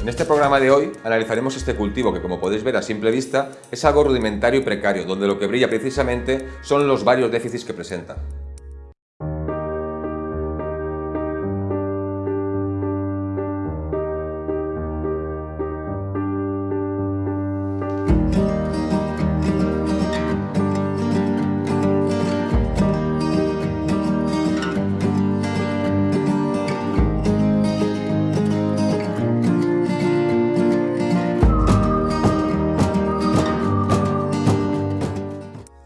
En este programa de hoy analizaremos este cultivo que como podéis ver a simple vista es algo rudimentario y precario, donde lo que brilla precisamente son los varios déficits que presenta.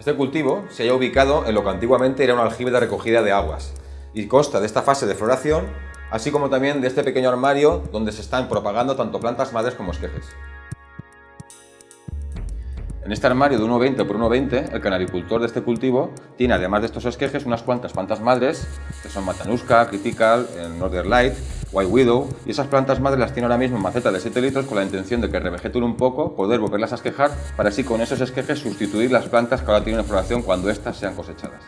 Este cultivo se halla ubicado en lo que antiguamente era un aljibe de recogida de aguas y consta de esta fase de floración, así como también de este pequeño armario donde se están propagando tanto plantas madres como esquejes. En este armario de 1,20 por 1,20, el canaricultor de este cultivo tiene, además de estos esquejes, unas cuantas plantas madres, que son Matanuska, Critical, Northern Light, White Widow, y esas plantas madres las tiene ahora mismo en maceta de 7 litros con la intención de que revegeten un poco, poder volverlas a esquejar, para así con esos esquejes sustituir las plantas que ahora tienen floración cuando éstas sean cosechadas.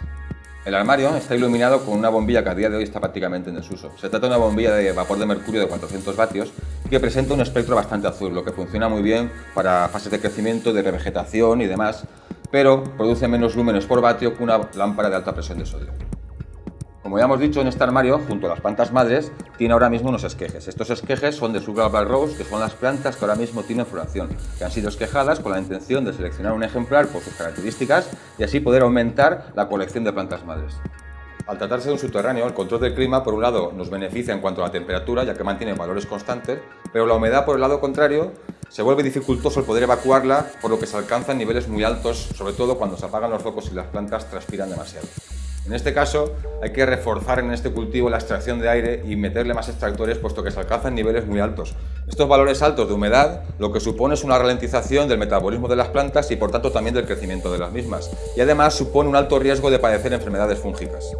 El armario está iluminado con una bombilla que a día de hoy está prácticamente en desuso. Se trata de una bombilla de vapor de mercurio de 400 vatios que presenta un espectro bastante azul, lo que funciona muy bien para fases de crecimiento, de revegetación y demás, pero produce menos lúmenes por vatio que una lámpara de alta presión de sodio. Como ya hemos dicho, en este armario, junto a las plantas madres, tiene ahora mismo unos esquejes. Estos esquejes son de Sugar Rose, que son las plantas que ahora mismo tienen floración, que han sido esquejadas con la intención de seleccionar un ejemplar por sus características y así poder aumentar la colección de plantas madres. Al tratarse de un subterráneo, el control del clima, por un lado, nos beneficia en cuanto a la temperatura, ya que mantiene valores constantes, pero la humedad, por el lado contrario, se vuelve dificultoso el poder evacuarla, por lo que se alcanzan niveles muy altos, sobre todo cuando se apagan los focos y las plantas transpiran demasiado. En este caso hay que reforzar en este cultivo la extracción de aire y meterle más extractores puesto que se alcanzan niveles muy altos. Estos valores altos de humedad lo que supone es una ralentización del metabolismo de las plantas y por tanto también del crecimiento de las mismas. Y además supone un alto riesgo de padecer enfermedades fúngicas.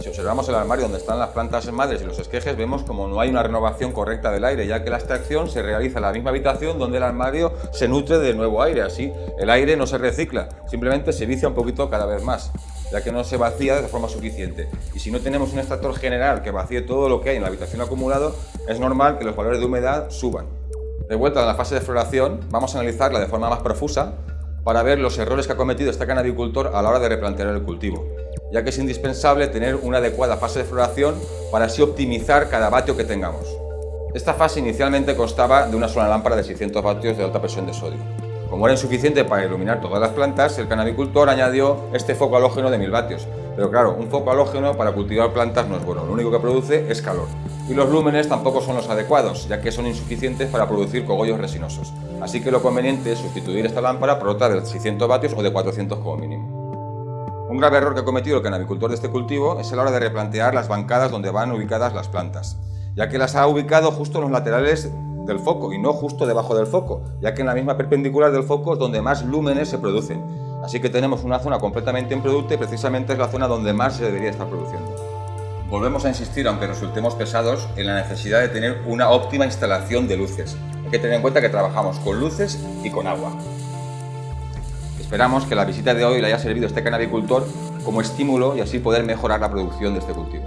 Si observamos el armario donde están las plantas madres y los esquejes, vemos como no hay una renovación correcta del aire, ya que la extracción se realiza en la misma habitación donde el armario se nutre de nuevo aire. Así, el aire no se recicla, simplemente se vicia un poquito cada vez más ya que no se vacía de forma suficiente. Y si no tenemos un extractor general que vacíe todo lo que hay en la habitación acumulado, es normal que los valores de humedad suban. De vuelta a la fase de floración, vamos a analizarla de forma más profusa para ver los errores que ha cometido este canabicultor a la hora de replantear el cultivo, ya que es indispensable tener una adecuada fase de floración para así optimizar cada vatio que tengamos. Esta fase inicialmente constaba de una sola lámpara de 600 vatios de alta presión de sodio. Como era insuficiente para iluminar todas las plantas, el canabicultor añadió este foco halógeno de 1000 vatios. Pero claro, un foco halógeno para cultivar plantas no es bueno, lo único que produce es calor. Y los lúmenes tampoco son los adecuados, ya que son insuficientes para producir cogollos resinosos. Así que lo conveniente es sustituir esta lámpara por otra de 600 vatios o de 400 como mínimo. Un grave error que ha cometido el canabicultor de este cultivo es a la hora de replantear las bancadas donde van ubicadas las plantas, ya que las ha ubicado justo en los laterales del foco y no justo debajo del foco, ya que en la misma perpendicular del foco es donde más lúmenes se producen. Así que tenemos una zona completamente improducta y precisamente es la zona donde más se debería estar produciendo. Volvemos a insistir, aunque resultemos pesados, en la necesidad de tener una óptima instalación de luces. Hay que tener en cuenta que trabajamos con luces y con agua. Esperamos que la visita de hoy le haya servido a este canabicultor como estímulo y así poder mejorar la producción de este cultivo.